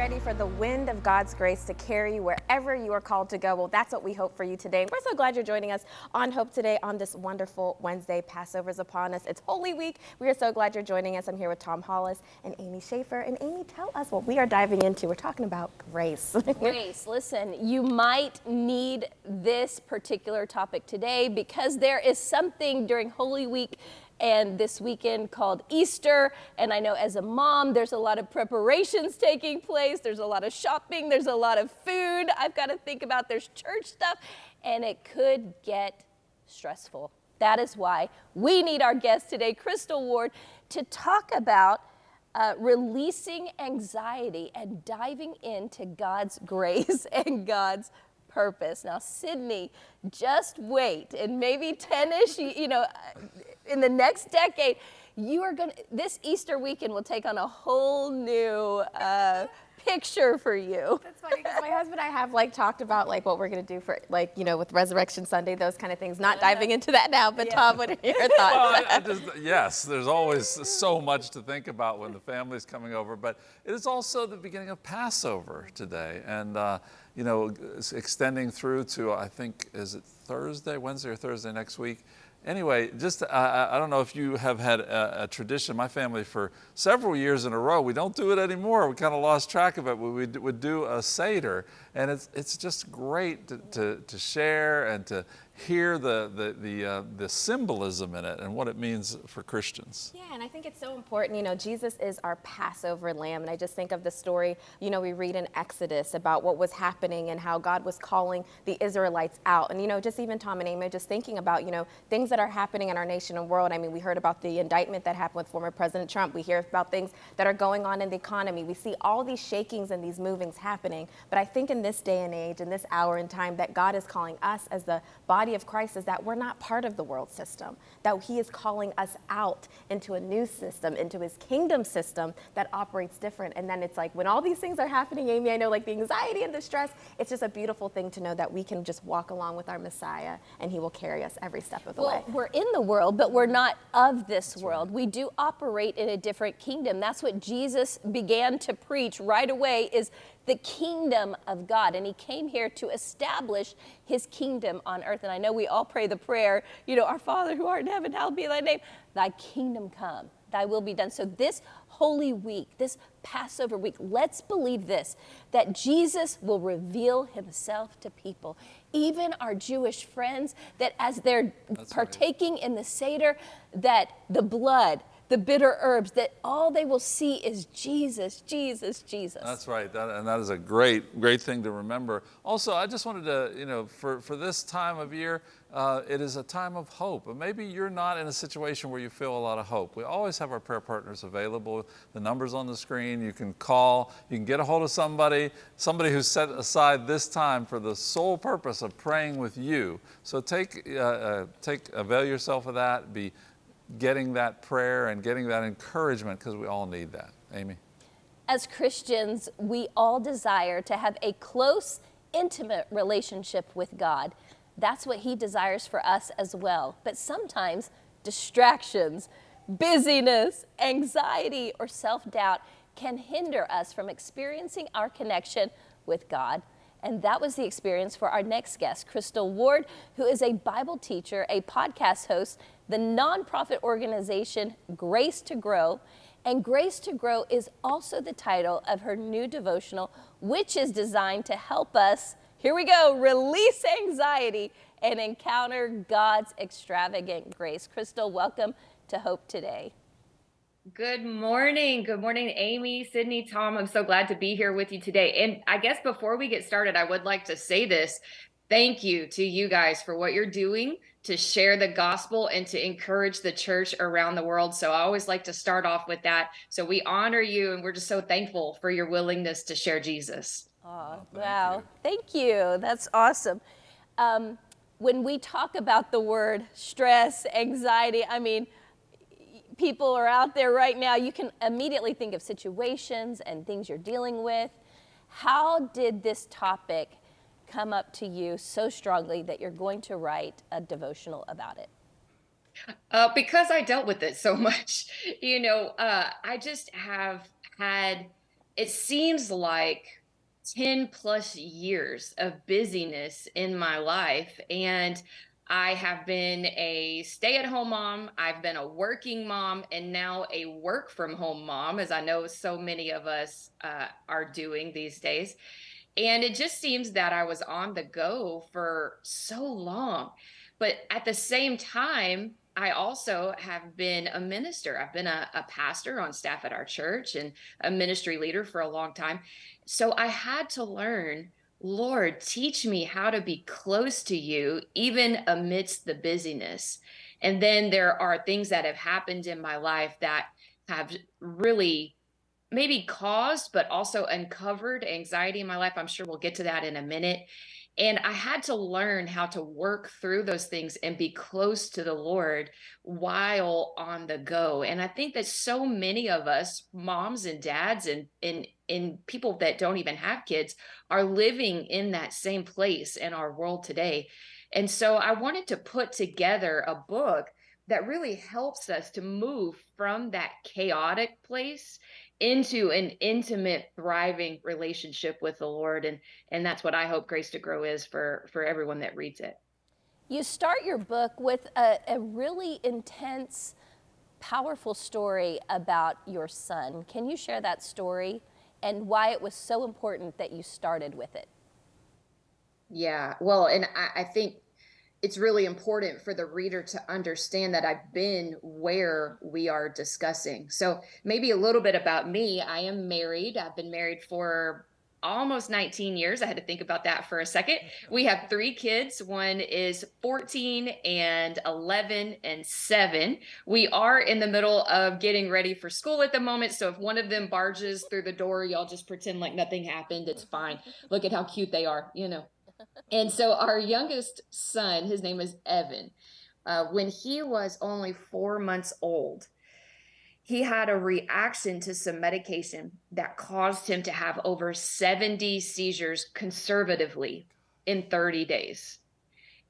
ready for the wind of God's grace to carry you wherever you are called to go? Well, that's what we hope for you today. We're so glad you're joining us on Hope Today on this wonderful Wednesday. Passover's upon us. It's Holy Week. We are so glad you're joining us. I'm here with Tom Hollis and Amy Schaefer. And Amy, tell us what we are diving into. We're talking about grace. grace. Listen, you might need this particular topic today because there is something during Holy Week and this weekend called Easter. And I know as a mom, there's a lot of preparations taking place. There's a lot of shopping. There's a lot of food I've got to think about. There's church stuff, and it could get stressful. That is why we need our guest today, Crystal Ward, to talk about uh, releasing anxiety and diving into God's grace and God's purpose. Now, Sydney, just wait, and maybe 10-ish, you know, in the next decade, you are going to, this Easter weekend will take on a whole new uh, picture for you. That's funny because my husband and I have like talked about like what we're going to do for like, you know, with Resurrection Sunday, those kind of things. Not diving into that now, but yeah. Tom, what are your thoughts? Well, I, I just, yes, there's always so much to think about when the family's coming over, but it is also the beginning of Passover today. And, uh, you know, extending through to, I think, is it Thursday, Wednesday or Thursday next week? Anyway, just I, I don't know if you have had a, a, tradition. My family for several years in a row, we don't do it anymore. We kind of lost track of it. We would do a Seder, and it's, it's just great to, to, to share and to hear the, the, the, uh, the symbolism in it and what it means for Christians. Yeah, and I think it's so important. You know, Jesus is our Passover lamb. And I just think of the story, you know, we read in Exodus about what was happening and how God was calling the Israelites out. And, you know, just even Tom and Amy, just thinking about, you know, things that are happening in our nation and world. I mean, we heard about the indictment that happened with former President Trump. We hear about things that are going on in the economy. We see all these shakings and these movings happening. But I think in this day and age, in this hour and time, that God is calling us as the body body of Christ is that we're not part of the world system, that he is calling us out into a new system, into his kingdom system that operates different. And then it's like when all these things are happening, Amy, I know like the anxiety and the stress, it's just a beautiful thing to know that we can just walk along with our Messiah and he will carry us every step of the well, way. We're in the world, but we're not of this That's world. Right. We do operate in a different kingdom. That's what Jesus began to preach right away is the kingdom of God. And he came here to establish his kingdom on earth. And I know we all pray the prayer, you know, our Father who art in heaven, hallowed be thy name. Thy kingdom come, thy will be done. So this Holy Week, this Passover week, let's believe this, that Jesus will reveal himself to people even our Jewish friends, that as they're That's partaking right. in the Seder, that the blood, the bitter herbs, that all they will see is Jesus, Jesus, Jesus. That's right, that, and that is a great, great thing to remember. Also, I just wanted to, you know, for, for this time of year, uh, it is a time of hope. And maybe you're not in a situation where you feel a lot of hope. We always have our prayer partners available. The number's on the screen. You can call. You can get a hold of somebody, somebody who's set aside this time for the sole purpose of praying with you. So take, uh, uh, take avail yourself of that. Be getting that prayer and getting that encouragement because we all need that. Amy? As Christians, we all desire to have a close, intimate relationship with God. That's what He desires for us as well. But sometimes distractions, busyness, anxiety, or self doubt can hinder us from experiencing our connection with God. And that was the experience for our next guest, Crystal Ward, who is a Bible teacher, a podcast host, the nonprofit organization Grace to Grow. And Grace to Grow is also the title of her new devotional, which is designed to help us, here we go, release anxiety and encounter God's extravagant grace. Crystal, welcome to Hope Today. Good morning. Good morning, Amy, Sydney, Tom. I'm so glad to be here with you today. And I guess before we get started, I would like to say this. Thank you to you guys for what you're doing to share the gospel and to encourage the church around the world. So I always like to start off with that. So we honor you and we're just so thankful for your willingness to share Jesus. Oh, thank wow. You. Thank you. That's awesome. Um, when we talk about the word stress, anxiety, I mean, people are out there right now, you can immediately think of situations and things you're dealing with. How did this topic come up to you so strongly that you're going to write a devotional about it? Uh, because I dealt with it so much. You know, uh, I just have had it seems like 10 plus years of busyness in my life. And I have been a stay at home mom, I've been a working mom, and now a work from home mom, as I know so many of us uh, are doing these days. And it just seems that I was on the go for so long. But at the same time, I also have been a minister. I've been a, a, pastor on staff at our church and a ministry leader for a long time. So I had to learn, Lord, teach me how to be close to you, even amidst the busyness. And then there are things that have happened in my life that have really maybe caused, but also uncovered anxiety in my life. I'm sure we'll get to that in a minute. And I had to learn how to work through those things and be close to the Lord while on the go. And I think that so many of us, moms and dads and and and people that don't even have kids, are living in that same place in our world today. And so I wanted to put together a book that really helps us to move from that chaotic place into an intimate thriving relationship with the lord and and that's what i hope grace to grow is for for everyone that reads it. You start your book with a, a really intense powerful story about your son. Can you share that story and why it was so important that you started with it? Yeah well and i, I think it's really important for the reader to understand that I've been where we are discussing. So, maybe a little bit about me. I am married. I've been married for almost 19 years. I had to think about that for a second. We have three kids. One is 14 and 11 and 7. We are in the middle of getting ready for school at the moment. So if one of them barges through the door, y'all just pretend like nothing happened. It's fine. Look at how cute they are, you know and so our youngest son, his name is Evan, uh, when he was only four months old, he had a reaction to some medication that caused him to have over 70 seizures conservatively in 30 days.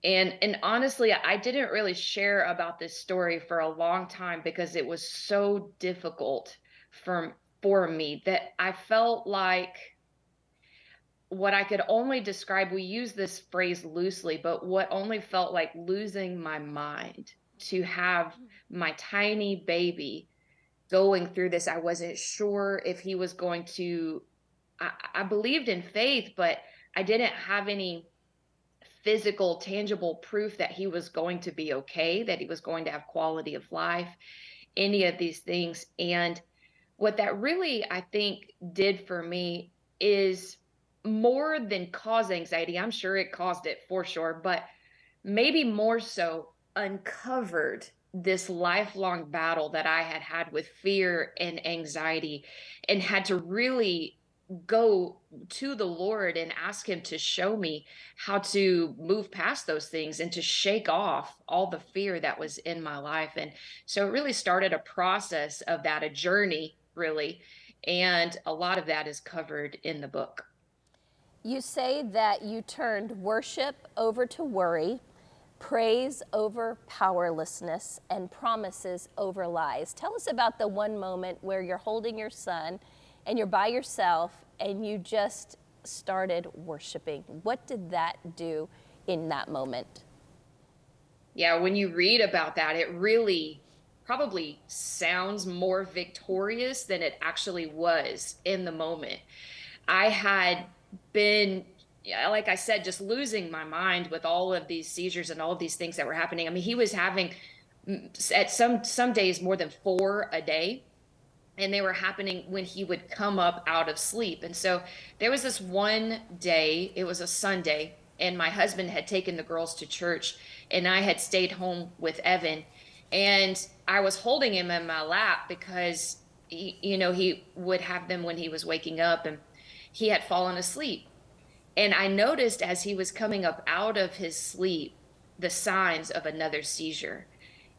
And and honestly, I didn't really share about this story for a long time because it was so difficult for for me that I felt like what I could only describe, we use this phrase loosely, but what only felt like losing my mind to have hmm. my tiny baby going through this. I wasn't sure if he was going to, I, I believed in faith, but I didn't have any physical, tangible proof that he was going to be okay, that he was going to have quality of life, any of these things. And what that really, I think, did for me is more than cause anxiety, I'm sure it caused it for sure, but maybe more so uncovered this lifelong battle that I had had with fear and anxiety and had to really go to the Lord and ask Him to show me how to move past those things and to shake off all the fear that was in my life. And so it really started a process of that, a journey, really. And a lot of that is covered in the book. You say that you turned worship over to worry, praise over powerlessness, and promises over lies. Tell us about the one moment where you're holding your son and you're by yourself and you just started worshiping. What did that do in that moment? Yeah, when you read about that, it really probably sounds more victorious than it actually was in the moment. I had been like I said, just losing my mind with all of these seizures and all of these things that were happening. I mean, he was having mm, at some some days more than four a day and they were happening when he would come up out of sleep and so there was this one day it was a sunday and my husband had taken the girls to church and i had stayed home with evan and i was holding him in my lap because he, you know he would have them when he was waking up and he had fallen asleep. And I noticed as he was coming up out of his sleep the signs of another seizure.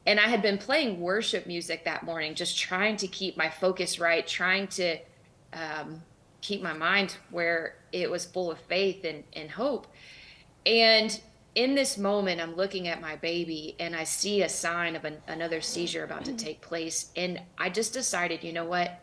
And I had been playing worship music that morning, just trying to keep my focus right, trying to um, keep my mind where it was full of faith and, and hope. And in this moment, I'm looking at my baby and I see a sign of an, another seizure about to take place. And I just decided, you know what?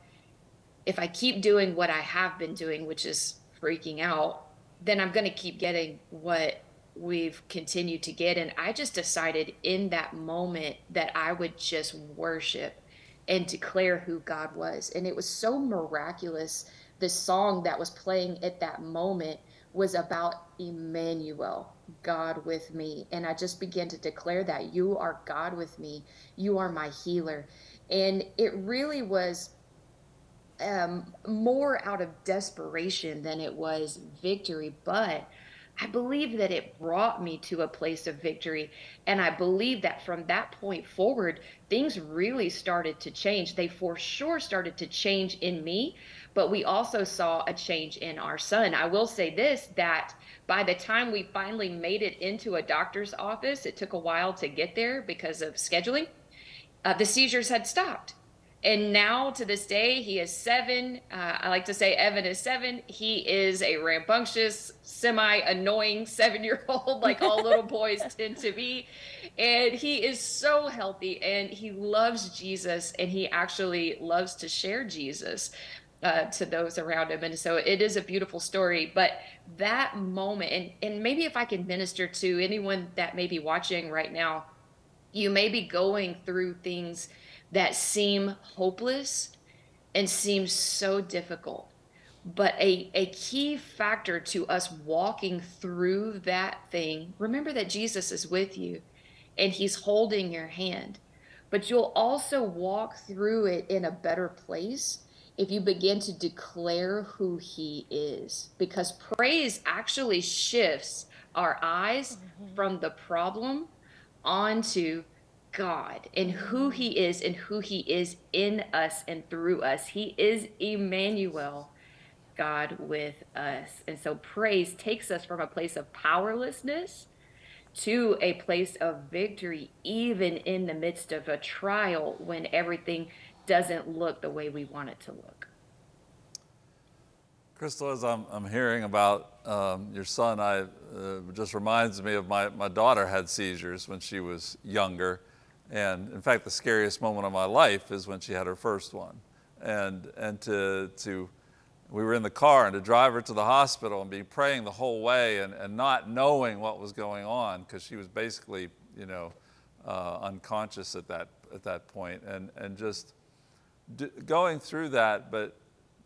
If I keep doing what I have been doing, which is freaking out, then I'm going to keep getting what we've continued to get. And I just decided in that moment that I would just worship and declare who God was. And it was so miraculous. The song that was playing at that moment was about Emmanuel, God with me. And I just began to declare that you are God with me, you are my healer. And it really was um, more out of desperation than it was victory. But I believe that it brought me to a place of victory. And I believe that from that point forward, things really started to change. They for sure started to change in me, but we also saw a change in our son. I will say this that by the time we finally made it into a doctor's office, it took a while to get there because of scheduling, uh, the seizures had stopped and now to this day he is seven uh, i like to say evan is seven. He is a rambunctious semi annoying seven year old like all little boys tend to be. And he is so healthy and he loves jesus and he actually loves to share jesus uh, to those around him. And so it is a beautiful story. But that moment and, and maybe if i can minister to anyone that may be watching right now you may be going through things that seem hopeless and seem so difficult. But a, a key factor to us walking through that thing, remember that Jesus is with you and he's holding your hand. But you'll also walk through it in a better place if you begin to declare who he is. Because praise actually shifts our eyes mm-hmm. from the problem onto God and who He is and who He is in us and through us. He is Emmanuel, God with us. And so praise takes us from a place of powerlessness to a place of victory, even in the midst of a trial when everything doesn't look the way we want it to look. Crystal, as I'm, I'm hearing about um, your son, I uh, just reminds me of my, my daughter had seizures when she was younger. And in fact, the scariest moment of my life is when she had her first one. And, and to, to, we were in the car and to drive her to the hospital and be praying the whole way and, and not knowing what was going on because she was basically, you know, uh, unconscious at that, at that point. And, and just going through that, but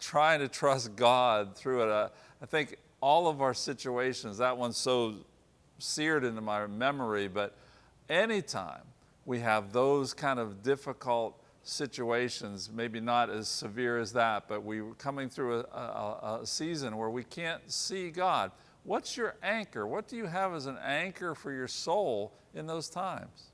trying to trust God through it. Uh, I think all of our situations, that one's so seared into my memory, but anytime we have those kind of difficult situations, maybe not as severe as that, but we're coming through a, a, a, season where we can't see God. What's your anchor? What do you have as an anchor for your soul in those times?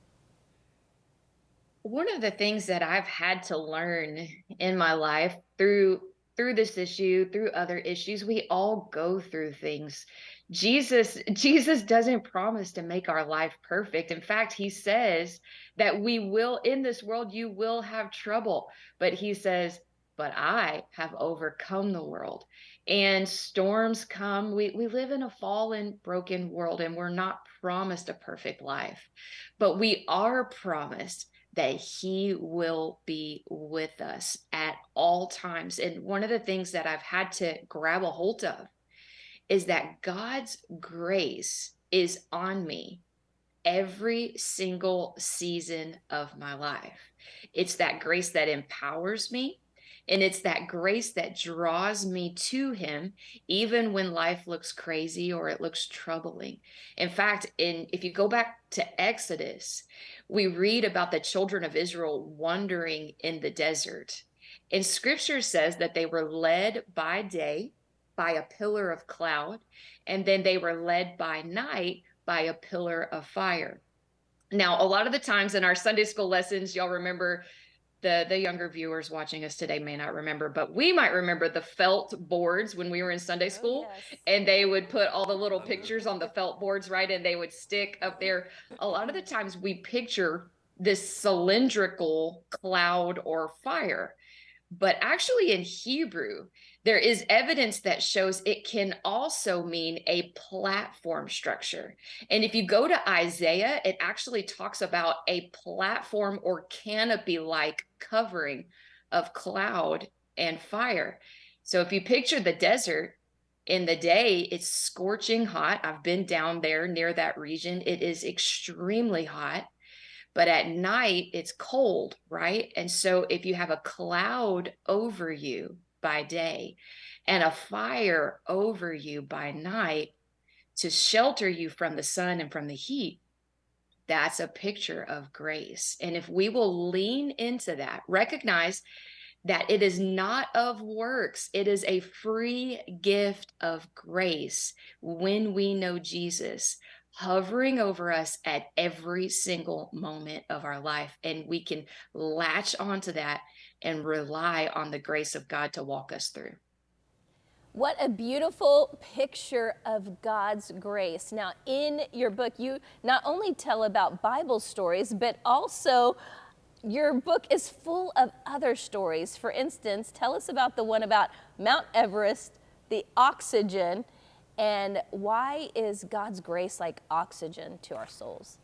One of the things that I've had to learn in my life through through this issue, through other issues, we all go through things. Jesus Jesus doesn't promise to make our life perfect. In fact, he says that we will in this world you will have trouble, but he says, "But I have overcome the world." And storms come. We we live in a fallen, broken world and we're not promised a perfect life. But we are promised that he will be with us at all times. And one of the things that I've had to grab a hold of is that God's grace is on me every single season of my life. It's that grace that empowers me. And it's that grace that draws me to him, even when life looks crazy or it looks troubling. In fact, in if you go back to Exodus, we read about the children of Israel wandering in the desert. And scripture says that they were led by day by a pillar of cloud, and then they were led by night by a pillar of fire. Now, a lot of the times in our Sunday school lessons, y'all remember the the younger viewers watching us today may not remember, but we might remember the felt boards when we were in Sunday oh, school, oh, yes. and they would put all the little pictures on the felt boards, right? And they would stick up there. A lot of the times we picture this cylindrical cloud or fire. But actually, in Hebrew, there is evidence that shows it can also mean a platform structure. And if you go to Isaiah, it actually talks about a platform or canopy like covering of cloud and fire. So if you picture the desert, in the day, it's scorching hot. I've been down there near that region. It is extremely hot. But at night, it's cold, right? And so if you have a cloud over you by day and a fire over you by night to shelter you from the sun and from the heat, that's a picture of grace. And if we will lean into that, recognize that it is not of works, it is a free gift of grace when we know Jesus hovering over us at every single moment of our life. And we can latch onto that and rely on the grace of God to walk us through. What a beautiful picture of God's grace. Now, in your book, you not only tell about Bible stories, but also your book is full of other stories. For instance, tell us about the one about Mount Everest, the oxygen, and why is God's grace like oxygen to our souls?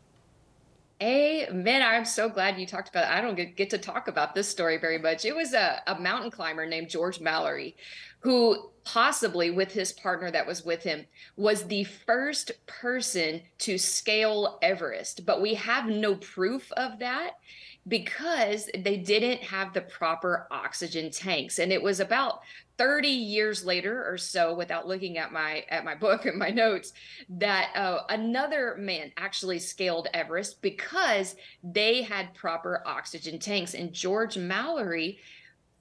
Amen. I'm so glad you talked about it. I don't get, get to talk about this story very much. It was a, a mountain climber named George Mallory who possibly with his partner that was with him was the first person to scale Everest, but we have no proof of that because they didn't have the proper oxygen tanks. And it was about 30 years later or so without looking at my at my book and my notes that uh, another man actually scaled everest because they had proper oxygen tanks. And george mallory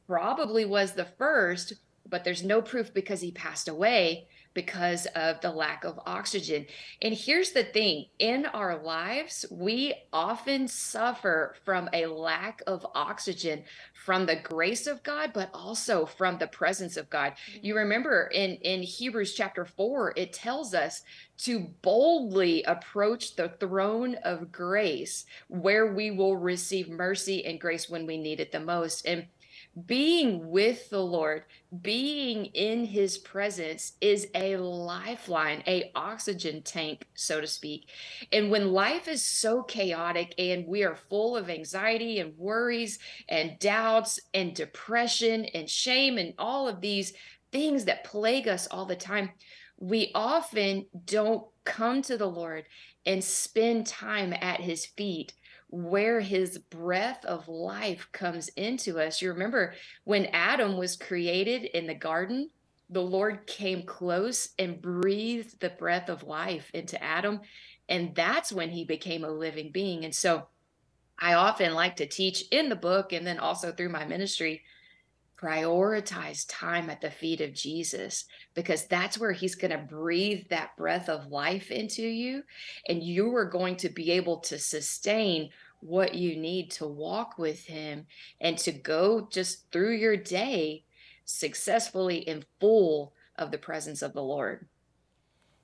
probably was the first but there's no proof because he passed away because of the lack of oxygen. And here's the thing in our lives, we often suffer from a lack of oxygen from the grace of God, but also from the presence of God. Mm-hmm. You remember in, in Hebrews chapter 4, it tells us to boldly approach the throne of grace where we will receive mercy and grace when we need it the most. And being with the Lord, being in his presence is a lifeline, a oxygen tank, so to speak. And when life is so chaotic and we are full of anxiety and worries and doubts and depression and shame and all of these things that plague us all the time, we often don't come to the Lord and spend time at his feet where his breath of life comes into us. You remember when Adam was created in the garden, the Lord came close and breathed the breath of life into Adam. And that's when he became a living being. And so I often like to teach in the book and then also through my ministry prioritize time at the feet of Jesus because that's where he's going to breathe that breath of life into you and you are going to be able to sustain what you need to walk with him and to go just through your day successfully in full of the presence of the Lord.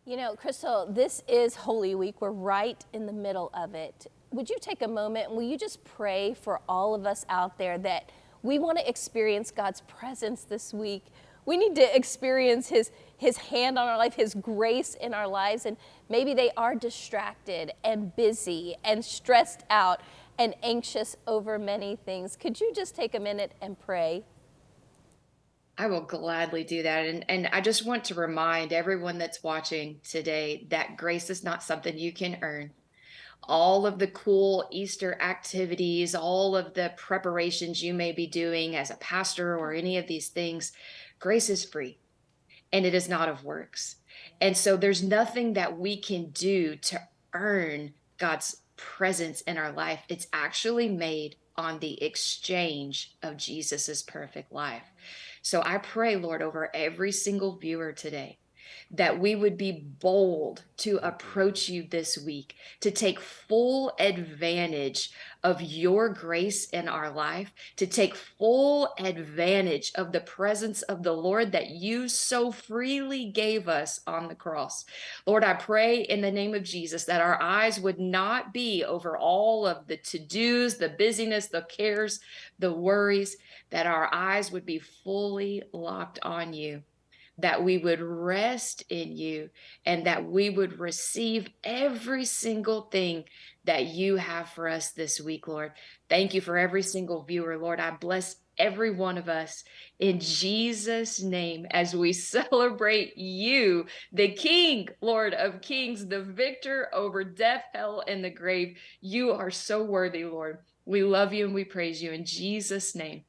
You know, Crystal, this is Holy Week. We're right in the middle of it. Would you take a moment and will you just pray for all of us out there that we want to experience God's presence this week? We need to experience his his hand on our life, his grace in our lives and maybe they are distracted and busy and stressed out and anxious over many things. Could you just take a minute and pray? I will gladly do that. And, and I just want to remind everyone that's watching today that grace is not something you can earn. All of the cool Easter activities, all of the preparations you may be doing as a pastor or any of these things, grace is free and it is not of works. And so there's nothing that we can do to earn God's presence in our life. It's actually made on the exchange of Jesus's perfect life. So I pray, Lord, over every single viewer today that we would be bold to mm-hmm. approach you this week, to take full advantage of your grace in our life, to take full advantage of the presence of the Lord that you so freely gave us on the cross. Lord, I pray in the name of Jesus that our eyes would not be over all of the to dos, the busyness, the cares, the worries, that our eyes would be fully locked on you that we would rest in you and that we would receive every single thing that you have for us this week, Lord. Thank you for every single viewer, Lord. I bless every one of us in Jesus' name as we celebrate you, the King, Lord of Kings, the victor over death, hell, and the grave. You are so worthy, Lord. We love you and we praise you in Jesus' name.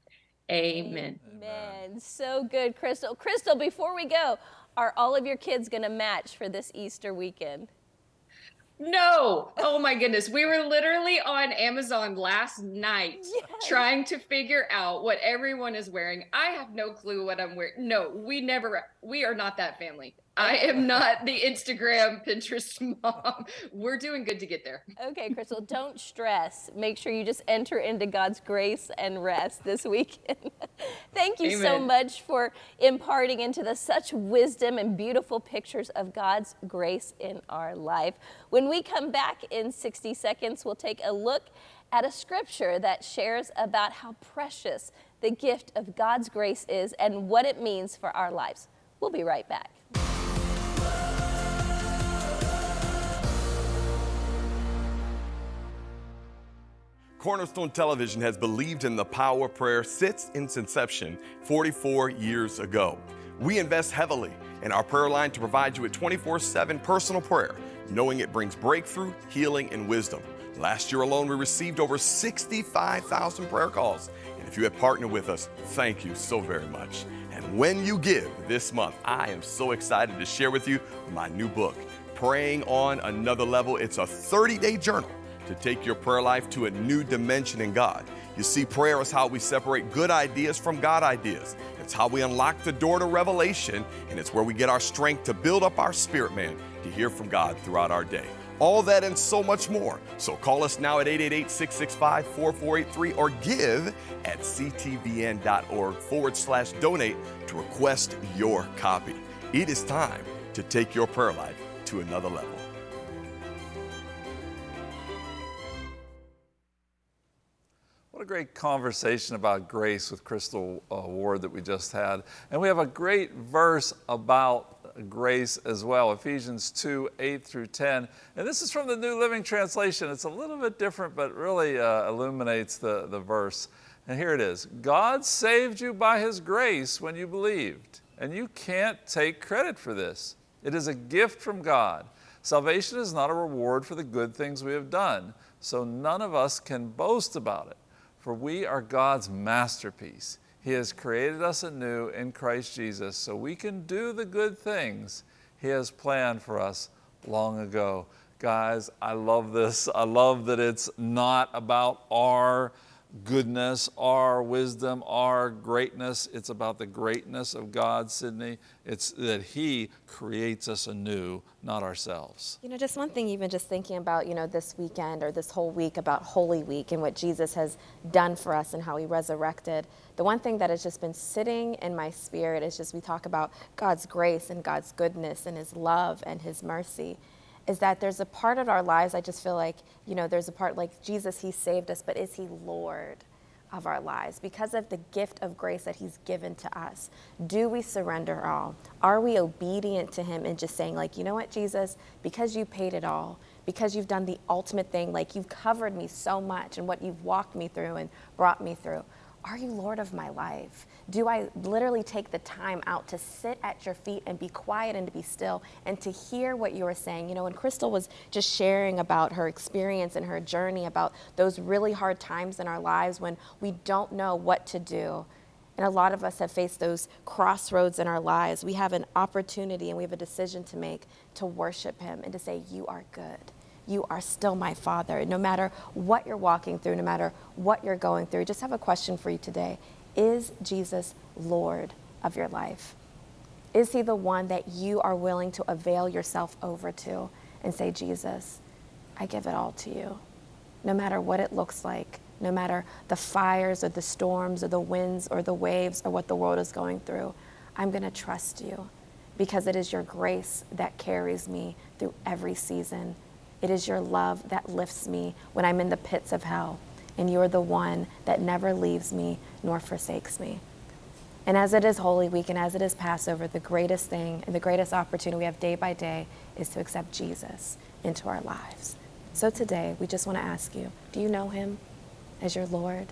Amen. Amen. So good, Crystal. Crystal, before we go, are all of your kids going to match for this Easter weekend? No. Oh my goodness. We were literally on Amazon last night yes. trying to figure out what everyone is wearing. I have no clue what I'm wearing. No, we never, we are not that family. I am not the Instagram, Pinterest mom. We're doing good to get there. Okay, Crystal, don't stress. Make sure you just enter into God's grace and rest this weekend. Thank you Amen. so much for imparting into the such wisdom and beautiful pictures of God's grace in our life. When we come back in 60 seconds, we'll take a look at a scripture that shares about how precious the gift of God's grace is and what it means for our lives. We'll be right back. Cornerstone Television has believed in the power of prayer since its inception 44 years ago. We invest heavily in our prayer line to provide you with 24 7 personal prayer, knowing it brings breakthrough, healing, and wisdom. Last year alone, we received over 65,000 prayer calls. And if you have partnered with us, thank you so very much. And when you give this month, I am so excited to share with you my new book, Praying on Another Level. It's a 30 day journal to take your prayer life to a new dimension in God. You see, prayer is how we separate good ideas from God ideas. It's how we unlock the door to revelation, and it's where we get our strength to build up our spirit man to hear from God throughout our day. All that and so much more. So call us now at 888 665 4483 or give at ctvn.org forward slash donate to request your copy. It is time to take your prayer life to another level. Great conversation about grace with Crystal uh, Ward that we just had. And we have a great verse about grace as well, Ephesians 2, 8 through 10. And this is from the New Living Translation. It's a little bit different, but really uh, illuminates the, the verse. And here it is. God saved you by his grace when you believed. And you can't take credit for this. It is a gift from God. Salvation is not a reward for the good things we have done, so none of us can boast about it for we are God's masterpiece. He has created us anew in Christ Jesus so we can do the good things He has planned for us long ago. Guys, I love this. I love that it's not about our goodness, our wisdom, our greatness. It's about the greatness of God, Sydney. It's that He creates us anew, not ourselves. You know, just one thing, even just thinking about, you know, this weekend or this whole week about Holy Week and what Jesus has done for us and how He resurrected. The one thing that has just been sitting in my spirit is just we talk about God's grace and God's goodness and His love and His mercy is that there's a part of our lives, I just feel like, you know, there's a part like Jesus, He saved us, but is He Lord? of our lives because of the gift of grace that he's given to us do we surrender all are we obedient to him and just saying like you know what jesus because you paid it all because you've done the ultimate thing like you've covered me so much and what you've walked me through and brought me through are you Lord of my life? Do I literally take the time out to sit at your feet and be quiet and to be still and to hear what you are saying? You know, when Crystal was just sharing about her experience and her journey about those really hard times in our lives when we don't know what to do. And a lot of us have faced those crossroads in our lives. We have an opportunity and we have a decision to make to worship Him and to say, You are good you are still my father. No matter what you're walking through, no matter what you're going through, just have a question for you today. Is Jesus Lord of your life? Is he the one that you are willing to avail yourself over to and say, Jesus, I give it all to you? No matter what it looks like, no matter the fires or the storms or the winds or the waves or what the world is going through, I'm going to trust you because it is your grace that carries me through every season it is your love that lifts me when I'm in the pits of hell, and you're the one that never leaves me nor forsakes me. And as it is Holy Week and as it is Passover, the greatest thing and the greatest opportunity we have day by day is to accept Jesus into our lives. So today, we just want to ask you do you know him as your Lord?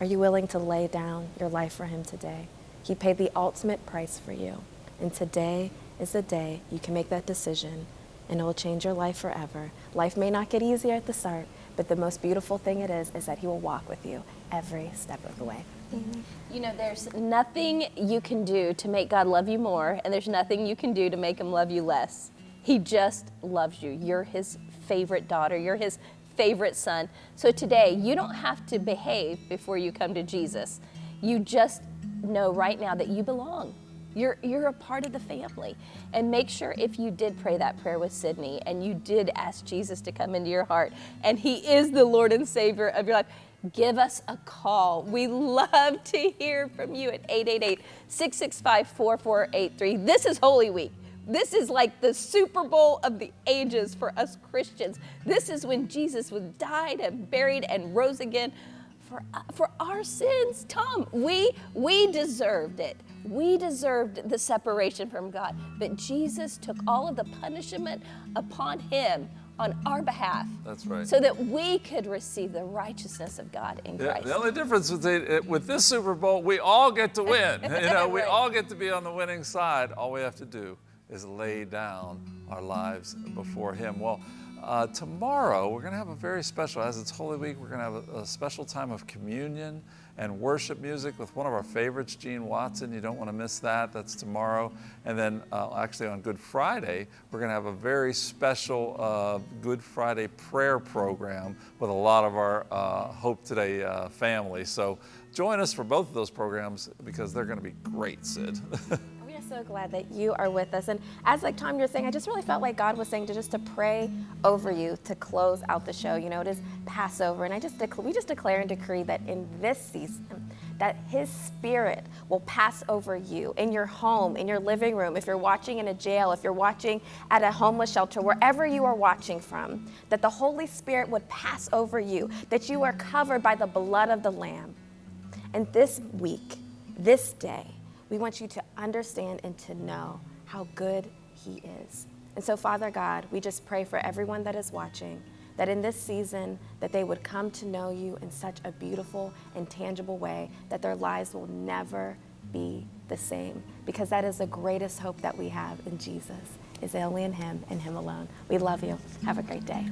Are you willing to lay down your life for him today? He paid the ultimate price for you. And today is the day you can make that decision and it will change your life forever. Life may not get easier at the start, but the most beautiful thing it is is that he will walk with you every step of the way. Mm-hmm. You know, there's nothing you can do to make God love you more, and there's nothing you can do to make him love you less. He just loves you. You're his favorite daughter, you're his favorite son. So today, you don't have to behave before you come to Jesus. You just know right now that you belong. You're, you're a part of the family. And make sure if you did pray that prayer with Sydney and you did ask Jesus to come into your heart and He is the Lord and Savior of your life, give us a call. We love to hear from you at 888 665 4483. This is Holy Week. This is like the Super Bowl of the ages for us Christians. This is when Jesus was died and buried and rose again for, uh, for our sins. Tom, we, we deserved it. We deserved the separation from God, but Jesus took all of the punishment upon him on our behalf. That's right. So that we could receive the righteousness of God in Yeah, Christ. the only difference with, the, with this Super Bowl, we all get to win. you know, we Right. all get to be on the winning side. All we have to do is lay down our lives before Him. Well, uh, tomorrow we're going to have a very special, as it's Holy Week, we're going to have a, a special time of communion and worship music with one of our favorites, Gene Watson. You don't want to miss that. That's tomorrow. And then uh, actually on Good Friday, we're going to have a very special uh, Good Friday prayer program with a lot of our uh, Hope Today uh, family. So join us for both of those programs because they're going to be great, Sid. So glad that you are with us. And as like Tom, you're saying, I just really felt like God was saying to just to pray over you to close out the show. You know, it is Passover, and I just we just declare and decree that in this season, that His Spirit will pass over you in your home, in your living room, if you're watching in a jail, if you're watching at a homeless shelter, wherever you are watching from, that the Holy Spirit would pass over you, that you are covered by the blood of the Lamb. And this week, this day, we want you to understand and to know how good He is. And so, Father God, we just pray for everyone that is watching that in this season that they would come to know you in such a beautiful and tangible way that their lives will never be the same because that is the greatest hope that we have in Jesus is only in him and him alone. We love you. Have a great day.